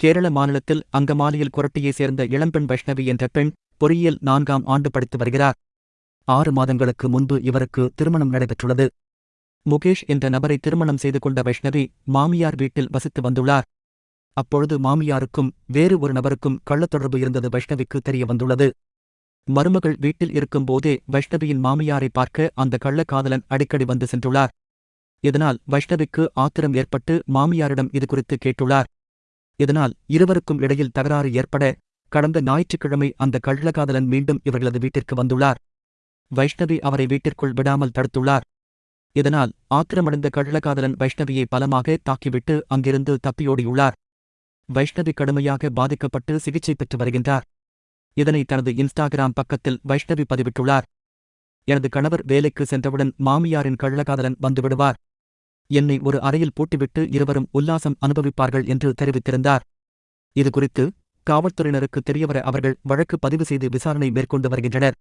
கேரள மாநிலத்தில் அங்கமாலியில் குரட்டியைச் சேர்ந்த இளம்பெண் வைஷ்ணவி என்ற பெண் பொறியியல் நான்காம் ஆண்டு படித்து வருகிறார். ஆறு மாதங்களுக்கு முன்பு இவருக்கு திருமணம் நடைபெற்றுள்ளது. முகேஷ் என்ற நபரை திருமணம் செய்து கொண்ட வைஷ்ணவி மாமியார் வீட்டில் வசித்து வந்துள்ளார். அப்பொழுது மாமியாருக்கும் வேறு ஒரு நபருக்கும் கள்ளத் தொடர்பு இருந்தது வைஷ்ணவிக்கு தெரிய வந்துள்ளது. மருமகள் வீட்டில் இருக்கும்போதே வைஷ்ணவியின் மாமியாரை பார்க்க அந்த கள்ளக்காதலன் அடிக்கடி வந்து சென்றுள்ளார். இதனால் வைஷ்ணவிக்கு ஆத்திரம் ஏற்பட்டு மாமியாரிடம் இதுகுறித்து கேட்டுள்ளார். இதனால் இருவருக்கும் இடையில் தகராறு ஏற்பட கடந்த ஞாயிற்றுக்கிழமை அந்த கள்ளக்காதலன் மீண்டும் இவர்களது வீட்டிற்கு வந்துள்ளார். வைஷ்ணவி அவரை வீட்டிற்குள் விடாமல் தடுத்துள்ளார். இதனால் ஆத்திரமடைந்த கள்ளக்காதலன் வைஷ்ணவியை பலமாக தாக்கிவிட்டு அங்கிருந்து தப்பியோடியுள்ளார். வைஷ்ணவி கடுமையாக பாதிக்கப்பட்டு சிகிச்சை பெற்று வருகின்றார். இதனை தனது இன்ஸ்டாகிராம் பக்கத்தில் வைஷ்ணவி பதிவிட்டுள்ளார். எனது கணவர் வேலைக்கு சென்றவுடன் மாமியாரின் கள்ளக்காதலன் வந்துவிடுவார். என்னை ஒரு அறையில் பூட்டிவிட்டு இருவரும் உல்லாசம் அனுபவிப்பார்கள் என்று தெரிவித்திருந்தார். இதுகுறித்து காவல்துறையினருக்கு தெரியவர அவர்கள் வழக்கு பதிவு செய்து விசாரணை மேற்கொண்டு வருகின்றனர்.